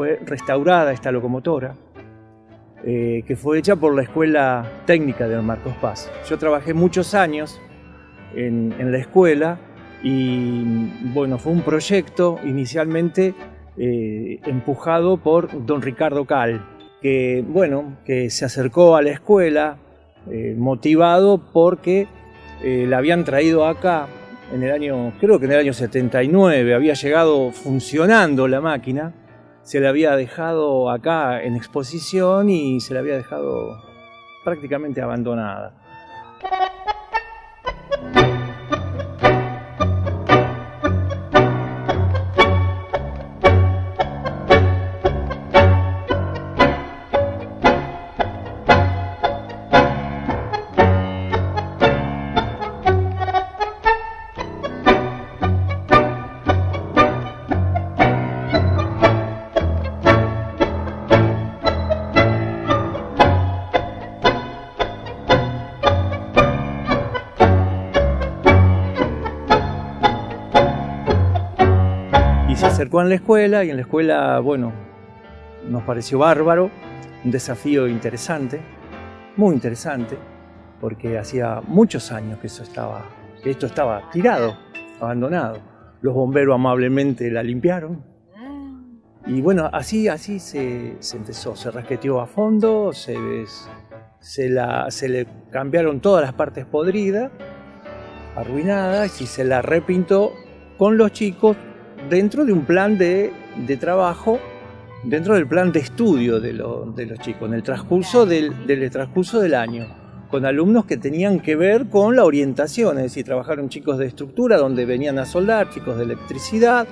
fue restaurada esta locomotora, eh, que fue hecha por la Escuela Técnica de Marcos Paz. Yo trabajé muchos años en, en la escuela y bueno, fue un proyecto inicialmente eh, empujado por don Ricardo Cal, que bueno, que se acercó a la escuela eh, motivado porque eh, la habían traído acá en el año, creo que en el año 79, había llegado funcionando la máquina, se la había dejado acá en exposición y se la había dejado prácticamente abandonada. Se acercó a la escuela y en la escuela, bueno, nos pareció bárbaro, un desafío interesante, muy interesante, porque hacía muchos años que, eso estaba, que esto estaba tirado, abandonado. Los bomberos amablemente la limpiaron. Y bueno, así, así se, empezó, se rasqueteó a fondo, se, se, la, se le cambiaron todas las partes podridas, arruinadas, y se la repintó con los chicos dentro de un plan de, de trabajo, dentro del plan de estudio de, lo- de los chicos, en el transcurso del, del transcurso del año, con alumnos que tenían que ver con la orientación, es decir, trabajaron chicos de estructura donde venían a soldar, chicos de electricidad,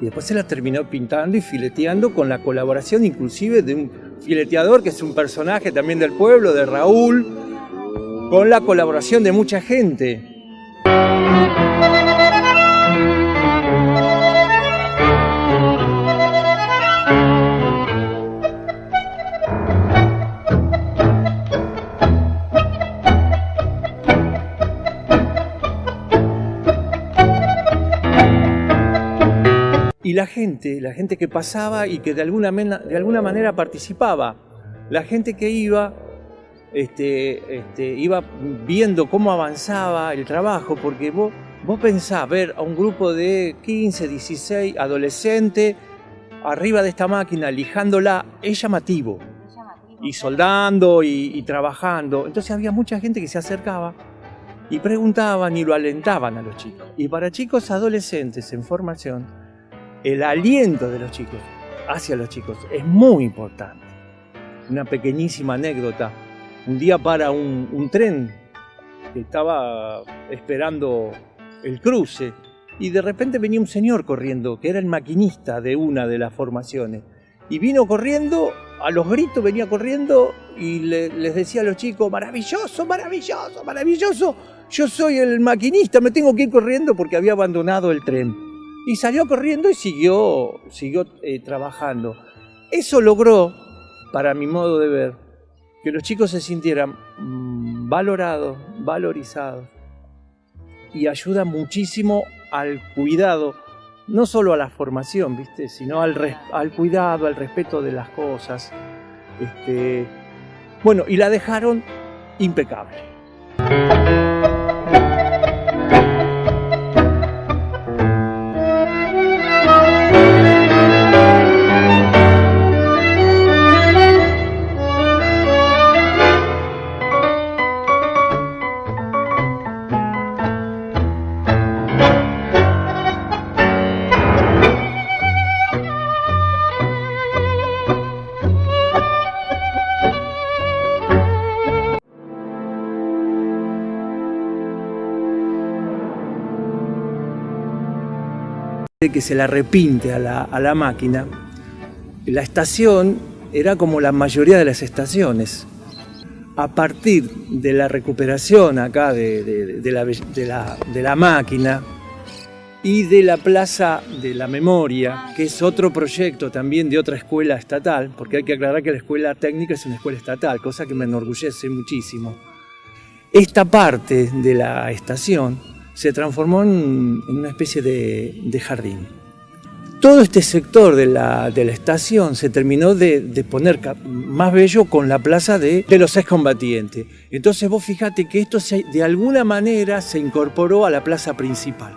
y después se la terminó pintando y fileteando con la colaboración inclusive de un fileteador que es un personaje también del pueblo, de Raúl, con la colaboración de mucha gente. Gente, la gente que pasaba y que de alguna, mena- de alguna manera participaba, la gente que iba, este, este, iba viendo cómo avanzaba el trabajo, porque vos, vos pensás ver a un grupo de 15, 16 adolescentes arriba de esta máquina, lijándola, es llamativo, y soldando y, y trabajando. Entonces había mucha gente que se acercaba y preguntaban y lo alentaban a los chicos. Y para chicos adolescentes en formación, el aliento de los chicos hacia los chicos es muy importante. Una pequeñísima anécdota. Un día para un, tren que estaba esperando el cruce y de repente venía un señor corriendo, que era el maquinista de una de las formaciones. Y vino corriendo, a los gritos venía corriendo y le- les decía a los chicos, maravilloso, maravilloso, maravilloso, yo soy el maquinista, me tengo que ir corriendo porque había abandonado el tren. Y salió corriendo y siguió, siguió eh, trabajando. Eso logró, para mi modo de ver, que los chicos se sintieran mm, valorados, valorizados y ayuda muchísimo al cuidado, no solo a la formación, ¿viste? sino al, al cuidado, al respeto de las cosas. Este, bueno, y la dejaron impecable. Que se la repinte a la, a la máquina, la estación era como la mayoría de las estaciones. A partir de la recuperación acá de, de- de la, de la- la máquina y de la Plaza de la Memoria, que es otro proyecto también de otra escuela estatal, porque hay que aclarar que la escuela técnica es una escuela estatal, cosa que me enorgullece muchísimo. Esta parte de la estación se transformó en, una especie de, jardín. Todo este sector de la, estación se terminó de, poner más bello con la plaza de, de los excombatientes. Entonces vos fíjate que esto de alguna manera se incorporó a la plaza principal.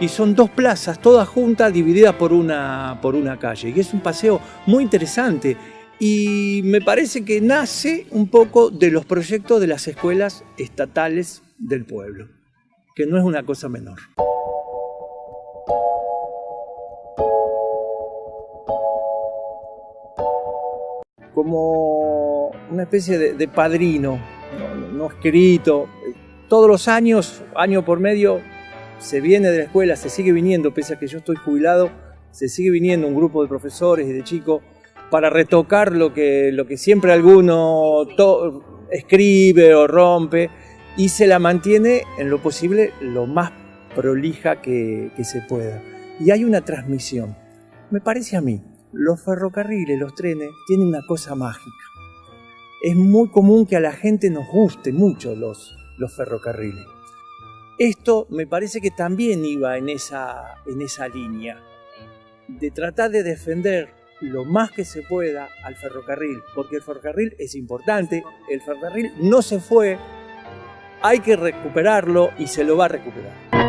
Y son dos plazas, todas juntas, divididas por una calle. Y es un paseo muy interesante. Y me parece que nace un poco de los proyectos de las escuelas estatales del pueblo, que no es una cosa menor. como una especie de, padrino, no, escrito. Todos los años, año por medio, se viene de la escuela, se sigue viniendo, pese a que yo estoy jubilado, se sigue viniendo un grupo de profesores y de chicos para retocar lo que, lo que siempre alguno escribe o rompe y se la mantiene en lo posible lo más prolija que, se pueda. Y hay una transmisión. Me parece a mí, los ferrocarriles, los trenes, tienen una cosa mágica. Es muy común que a la gente nos guste mucho los, los ferrocarriles. Esto me parece que también iba en esa, en esa línea, de tratar de defender lo más que se pueda al ferrocarril, porque el ferrocarril es importante, el ferrocarril no se fue, hay que recuperarlo y se lo va a recuperar.